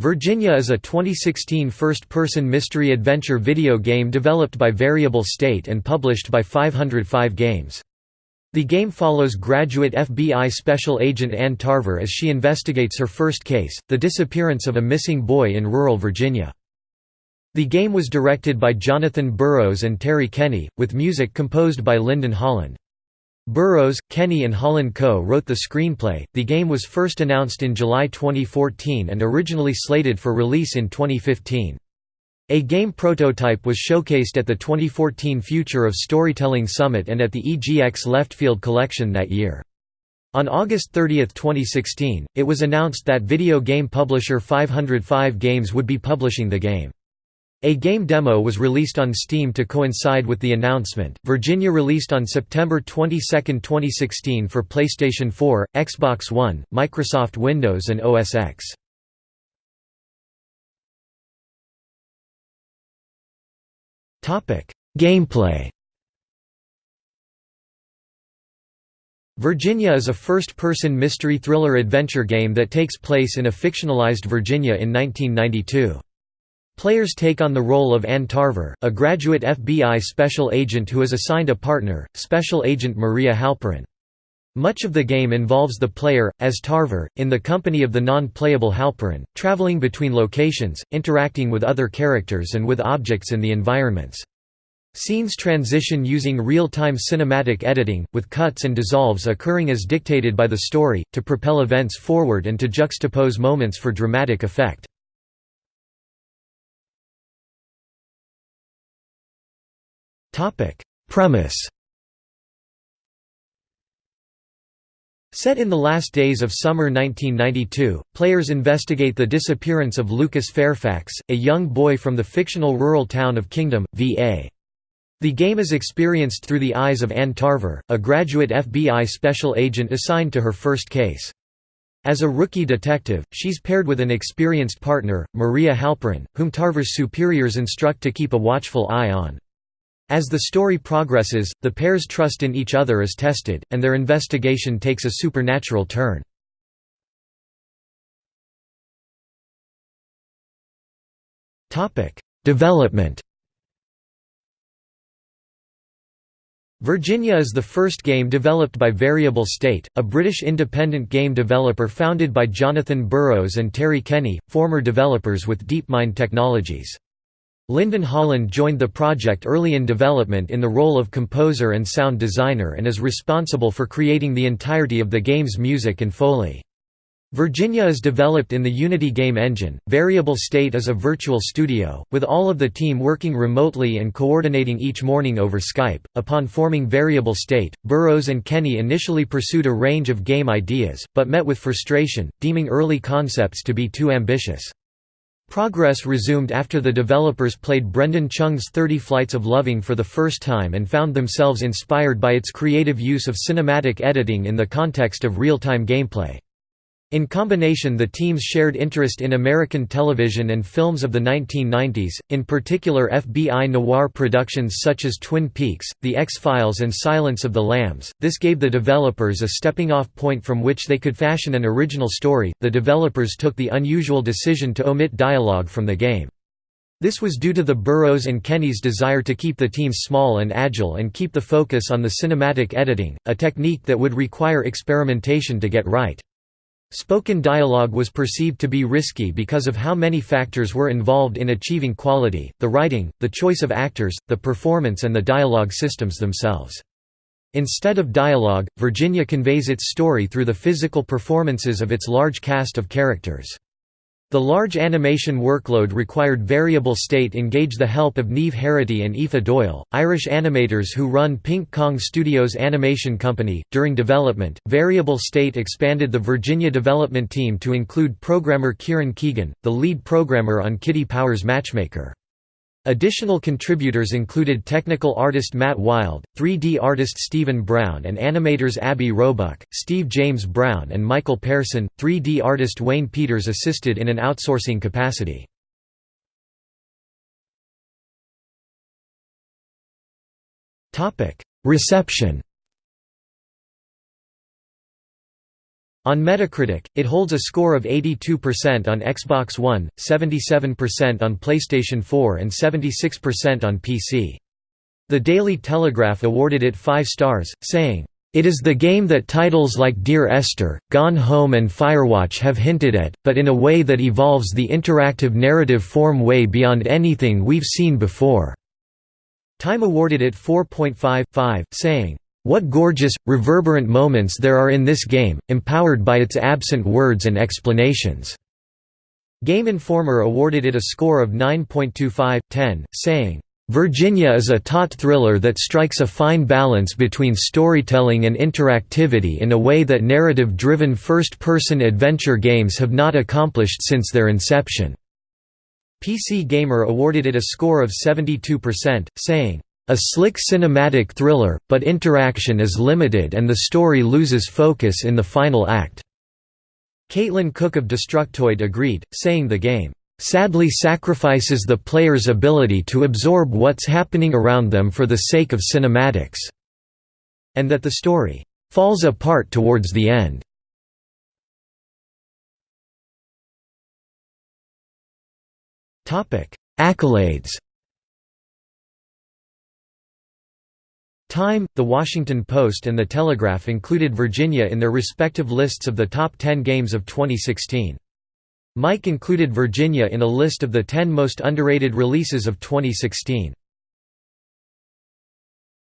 Virginia is a 2016 first-person mystery-adventure video game developed by Variable State and published by 505 Games. The game follows graduate FBI special agent Ann Tarver as she investigates her first case, the disappearance of a missing boy in rural Virginia. The game was directed by Jonathan Burroughs and Terry Kenny, with music composed by Lyndon Holland. Burroughs, Kenny and Holland co-wrote the screenplay. The game was first announced in July 2014 and originally slated for release in 2015. A game prototype was showcased at the 2014 Future of Storytelling Summit and at the EGX Leftfield Collection that year. On August 30, 2016, it was announced that video game publisher 505 Games would be publishing the game. A game demo was released on Steam to coincide with the announcement. Virginia released on September 22, 2016 for PlayStation 4, Xbox One, Microsoft Windows and OS X. Topic: Gameplay. Virginia is a first-person mystery thriller adventure game that takes place in a fictionalized Virginia in 1992. Players take on the role of Ann Tarver, a graduate FBI special agent who is assigned a partner, Special Agent Maria Halperin. Much of the game involves the player, as Tarver, in the company of the non-playable Halperin, traveling between locations, interacting with other characters and with objects in the environments. Scenes transition using real-time cinematic editing, with cuts and dissolves occurring as dictated by the story, to propel events forward and to juxtapose moments for dramatic effect. Topic: Premise. Set in the last days of summer 1992, players investigate the disappearance of Lucas Fairfax, a young boy from the fictional rural town of Kingdom, VA. The game is experienced through the eyes of Ann Tarver, a graduate FBI special agent assigned to her first case. As a rookie detective, she's paired with an experienced partner, Maria Halperin, whom Tarver's superiors instruct to keep a watchful eye on. As the story progresses, the pair's trust in each other is tested, and their investigation takes a supernatural turn. Development Virginia is the first game developed by Variable State, a British independent game developer founded by Jonathan Burroughs and Terry Kenny, former developers with DeepMind Technologies. Lyndon Holland joined the project early in development in the role of composer and sound designer and is responsible for creating the entirety of the game's music and Foley. Virginia is developed in the Unity game engine. Variable State is a virtual studio, with all of the team working remotely and coordinating each morning over Skype. Upon forming Variable State, Burroughs and Kenny initially pursued a range of game ideas, but met with frustration, deeming early concepts to be too ambitious. Progress resumed after the developers played Brendon Chung's 30 Flights of Loving for the first time and found themselves inspired by its creative use of cinematic editing in the context of real-time gameplay. In combination the teams shared interest in American television and films of the 1990s, in particular FBI noir productions such as Twin Peaks, The X-Files and Silence of the Lambs. This gave the developers a stepping-off point from which they could fashion an original story. The developers took the unusual decision to omit dialogue from the game. This was due to the Burroughs and Kenny's desire to keep the team small and agile and keep the focus on the cinematic editing, a technique that would require experimentation to get right. Spoken dialogue was perceived to be risky because of how many factors were involved in achieving quality, the writing, the choice of actors, the performance and the dialogue systems themselves. Instead of dialogue, Virginia conveys its story through the physical performances of its large cast of characters. The large animation workload required Variable State engage the help of Niamh Herity and Aoife Doyle, Irish animators who run Pink Kong Studios Animation Company. During development, Variable State expanded the Virginia development team to include programmer Kieran Keegan, the lead programmer on Kitty Powers Matchmaker. Additional contributors included technical artist Matt Wild, 3D artist Stephen Brown and animators Abby Roebuck, Steve James Brown and Michael Pearson. 3D artist Wayne Peters assisted in an outsourcing capacity. Reception On Metacritic, it holds a score of 82% on Xbox One, 77% on PlayStation 4 and 76% on PC. The Daily Telegraph awarded it 5 stars, saying, "...it is the game that titles like Dear Esther, Gone Home and Firewatch have hinted at, but in a way that evolves the interactive narrative form way beyond anything we've seen before." Time awarded it 4.5, saying, what gorgeous, reverberant moments there are in this game, empowered by its absent words and explanations." Game Informer awarded it a score of 9.25/10, saying, Virginia is a taut thriller that strikes a fine balance between storytelling and interactivity in a way that narrative-driven first-person adventure games have not accomplished since their inception." PC Gamer awarded it a score of 72%, saying, a slick cinematic thriller, but interaction is limited and the story loses focus in the final act." Caitlin Cook of Destructoid agreed, saying the game, "...sadly sacrifices the player's ability to absorb what's happening around them for the sake of cinematics," and that the story, "...falls apart towards the end." Accolades Time, The Washington Post and The Telegraph included Virginia in their respective lists of the top 10 games of 2016. Mic included Virginia in a list of the 10 most underrated releases of 2016.